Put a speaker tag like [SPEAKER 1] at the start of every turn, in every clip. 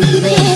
[SPEAKER 1] Baby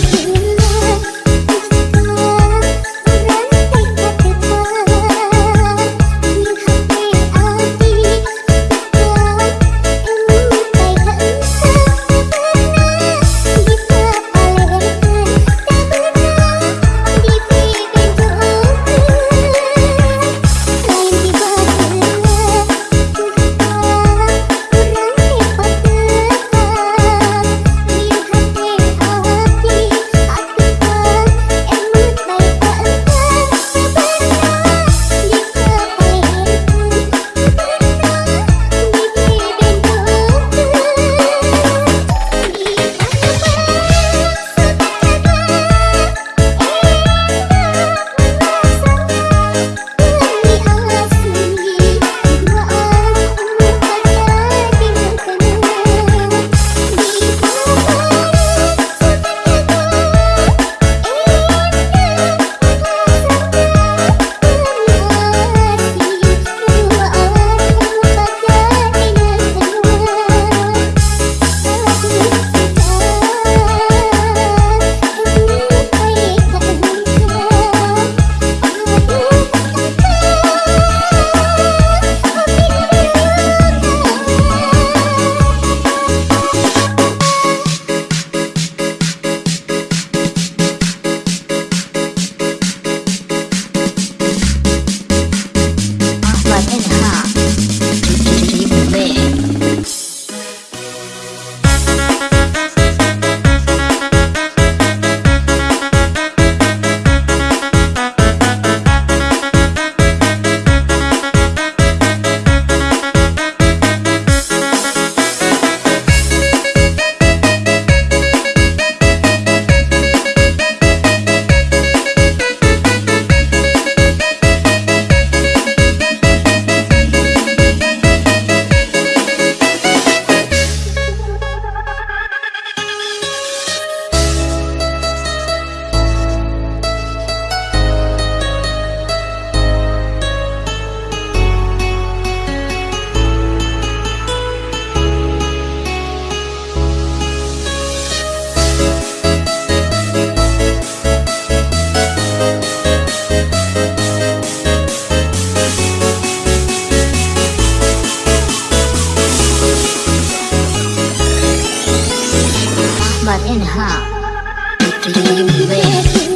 [SPEAKER 1] Baby, baby.